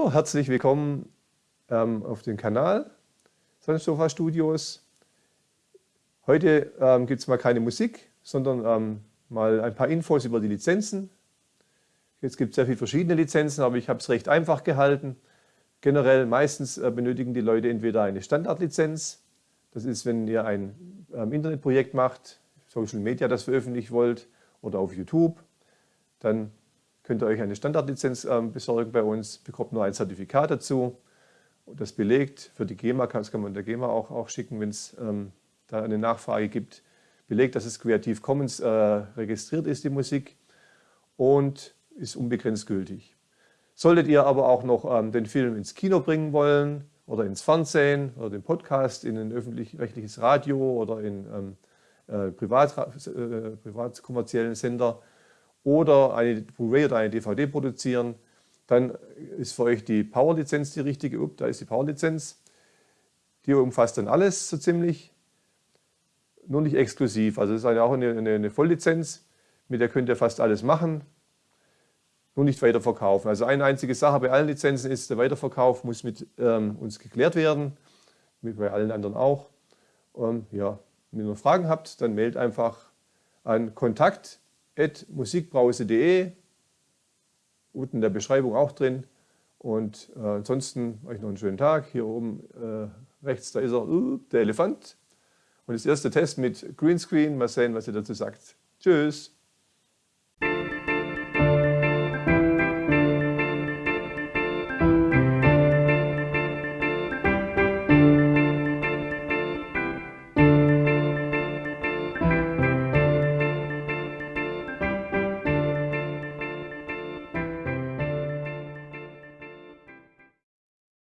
So, herzlich willkommen ähm, auf dem Kanal Sonnensofa Studios. Heute ähm, gibt es mal keine Musik, sondern ähm, mal ein paar Infos über die Lizenzen. Jetzt gibt es sehr viele verschiedene Lizenzen, aber ich habe es recht einfach gehalten. Generell meistens äh, benötigen die Leute entweder eine Standardlizenz, das ist, wenn ihr ein ähm, Internetprojekt macht, Social Media das veröffentlichen wollt oder auf YouTube, dann könnt ihr euch eine Standardlizenz ähm, besorgen bei uns, bekommt nur ein Zertifikat dazu. Das belegt, für die GEMA, das kann man der GEMA auch, auch schicken, wenn es ähm, da eine Nachfrage gibt, belegt, dass es Creative Commons äh, registriert ist, die Musik, und ist unbegrenzt gültig. Solltet ihr aber auch noch ähm, den Film ins Kino bringen wollen oder ins Fernsehen oder den Podcast in ein öffentlich-rechtliches Radio oder in ähm, äh, privat, äh, privat kommerziellen Sender, oder eine Blu-ray oder eine DVD produzieren, dann ist für euch die Power-Lizenz die richtige. Upp, da ist die Power-Lizenz. Die umfasst dann alles so ziemlich, nur nicht exklusiv. Also es ist auch eine, eine, eine Volllizenz, mit der könnt ihr fast alles machen, nur nicht weiterverkaufen. Also eine einzige Sache bei allen Lizenzen ist, der Weiterverkauf muss mit ähm, uns geklärt werden, wie bei allen anderen auch. Ähm, ja, wenn ihr noch Fragen habt, dann meldet einfach an Kontakt musikbrause.de, unten in der Beschreibung auch drin. Und äh, ansonsten euch noch einen schönen Tag. Hier oben äh, rechts, da ist er, uh, der Elefant. Und das erste Test mit Greenscreen. Mal sehen, was ihr dazu sagt. Tschüss.